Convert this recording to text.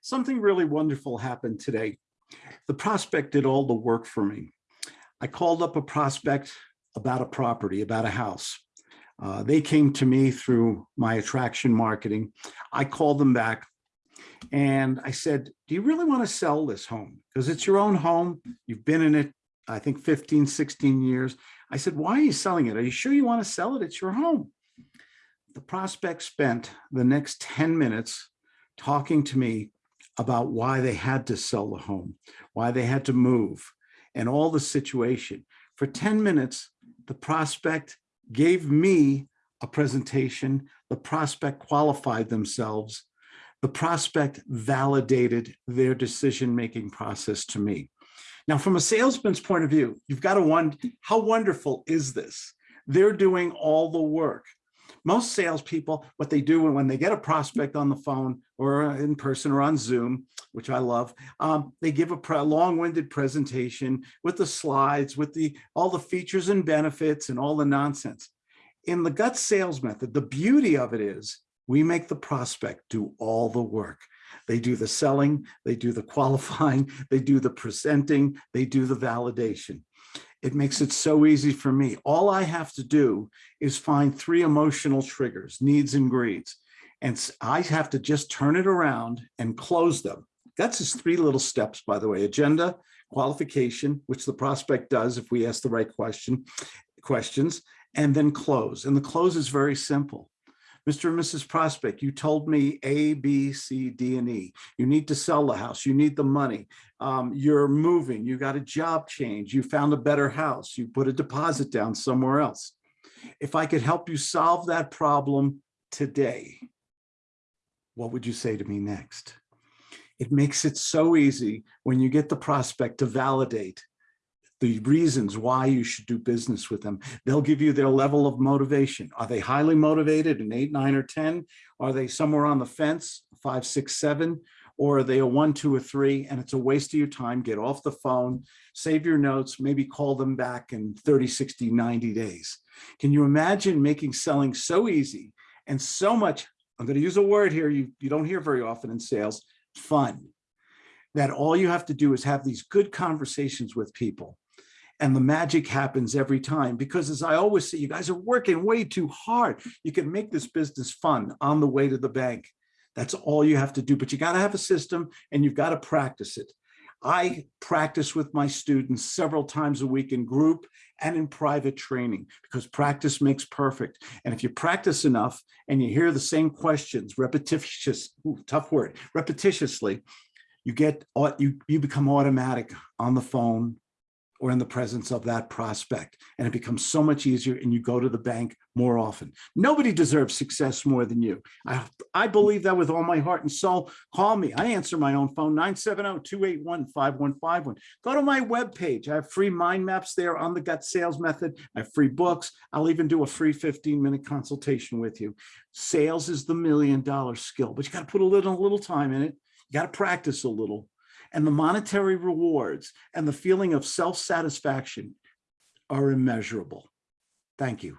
Something really wonderful happened today. The prospect did all the work for me. I called up a prospect about a property, about a house. Uh, they came to me through my attraction marketing. I called them back and I said, do you really want to sell this home? Because it's your own home. You've been in it, I think 15, 16 years. I said, why are you selling it? Are you sure you want to sell it? It's your home. The prospect spent the next 10 minutes talking to me about why they had to sell the home, why they had to move, and all the situation. For 10 minutes, the prospect gave me a presentation. The prospect qualified themselves. The prospect validated their decision-making process to me. Now, from a salesman's point of view, you've got to wonder, how wonderful is this? They're doing all the work most salespeople, what they do when they get a prospect on the phone or in person or on Zoom, which I love, um, they give a long-winded presentation with the slides, with the all the features and benefits and all the nonsense. In the gut sales method, the beauty of it is we make the prospect do all the work. They do the selling, they do the qualifying, they do the presenting, they do the validation. It makes it so easy for me. All I have to do is find three emotional triggers, needs and greeds. And I have to just turn it around and close them. That's just three little steps, by the way, agenda, qualification, which the prospect does if we ask the right question, questions, and then close. And the close is very simple. Mr. and Mrs. Prospect, you told me A, B, C, D, and E. You need to sell the house. You need the money. Um, you're moving. You got a job change. You found a better house. You put a deposit down somewhere else. If I could help you solve that problem today, what would you say to me next? It makes it so easy when you get the prospect to validate the reasons why you should do business with them. They'll give you their level of motivation. Are they highly motivated, an eight, nine, or 10? Are they somewhere on the fence, five, six, seven? Or are they a one, two, or three? And it's a waste of your time. Get off the phone, save your notes, maybe call them back in 30, 60, 90 days. Can you imagine making selling so easy and so much, I'm going to use a word here you, you don't hear very often in sales, fun that all you have to do is have these good conversations with people and the magic happens every time because as I always say, you guys are working way too hard. You can make this business fun on the way to the bank. That's all you have to do, but you got to have a system and you've got to practice it. I practice with my students several times a week in group and in private training because practice makes perfect. And if you practice enough and you hear the same questions repetitious, ooh, tough word, repetitiously, you get you you become automatic on the phone or in the presence of that prospect. And it becomes so much easier and you go to the bank more often. Nobody deserves success more than you. I, I believe that with all my heart and soul. Call me. I answer my own phone, 970-281-5151. Go to my webpage. I have free mind maps there on the gut sales method. I have free books. I'll even do a free 15 minute consultation with you. Sales is the million dollar skill, but you got to put a little, little time in it. You got to practice a little and the monetary rewards and the feeling of self-satisfaction are immeasurable. Thank you.